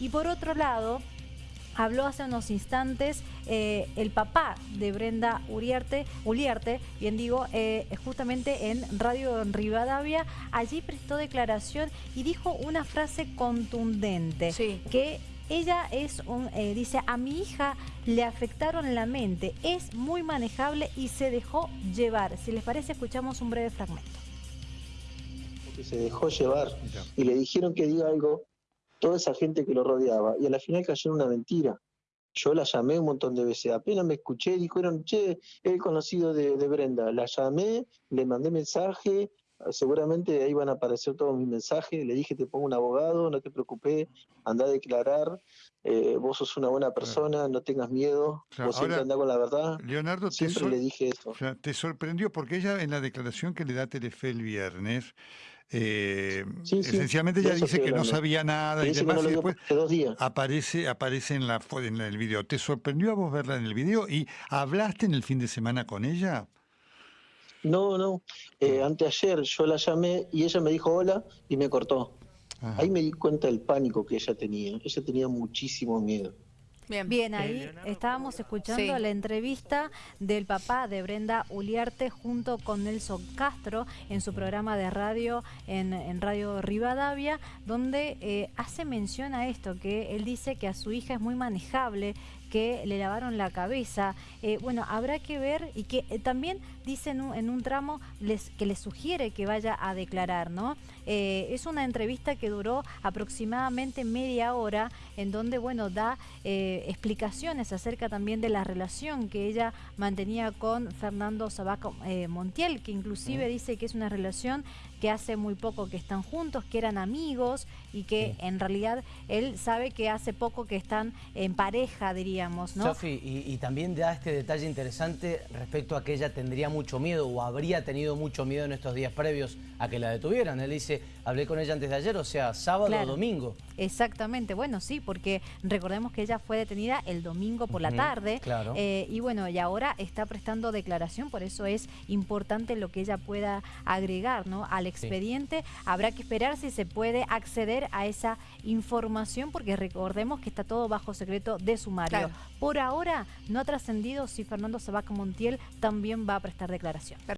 Y por otro lado, habló hace unos instantes eh, el papá de Brenda Uriarte, Uliarte, bien digo, eh, justamente en Radio Rivadavia, allí prestó declaración y dijo una frase contundente, que ella es un, eh, dice, a mi hija le afectaron la mente, es muy manejable y se dejó llevar. Si les parece, escuchamos un breve fragmento. se dejó llevar y le dijeron que diga algo toda esa gente que lo rodeaba, y a la final cayó una mentira. Yo la llamé un montón de veces, apenas me escuché, dijeron, che, el conocido de, Brenda. La llamé, le mandé mensaje, seguramente ahí van a aparecer todos mis mensajes, le dije, te pongo un abogado, no te preocupes, anda a declarar, eh, vos sos una buena persona, no tengas miedo, vos siempre andás con la verdad. Leonardo, siempre le dije eso. te sorprendió porque ella en la declaración que le da Telefe el viernes, eh, esencialmente ella dice que no sabía nada y demás, y después aparece, aparece en, la, en el video. ¿Te sorprendió a vos verla en el video y hablaste en el fin de semana con ella? No, no. Eh, anteayer yo la llamé y ella me dijo hola y me cortó. Ahí me di cuenta del pánico que ella tenía. Ella tenía muchísimo miedo. Bien, ahí estábamos escuchando la entrevista del papá de Brenda Uliarte junto con Nelson Castro en su programa de radio en, Radio Rivadavia, donde eh, hace mención a esto, que él dice que a su hija es muy manejable, que le lavaron la cabeza. Eh, bueno, habrá que ver y que eh, también dice en un, tramo les, que le sugiere que vaya a declarar, ¿no? Eh, es una entrevista que duró aproximadamente media hora en donde, bueno, da explicaciones acerca también de la relación que ella mantenía con Fernando Sabaco Montiel, que inclusive dice que es una relación que hace muy poco que están juntos, que eran amigos y que en realidad él sabe que hace poco que están en pareja, diríamos, ¿no? Sofi, y, también da este detalle interesante respecto a que ella tendría mucho miedo o habría tenido mucho miedo en estos días previos a que la detuvieran. Él dice, hablé con ella antes de ayer, o sea, sábado o domingo. Exactamente, bueno, sí, porque recordemos que ella fue detenida el domingo por la tarde. Claro. Eh, y bueno, y ahora está prestando declaración, por eso es importante lo que ella pueda agregar, ¿no? Al expediente. Habrá que esperar si se puede acceder a esa información porque recordemos que está todo bajo secreto de sumario. Por ahora no ha trascendido si Fernando Sabac Montiel también va a prestar declaración.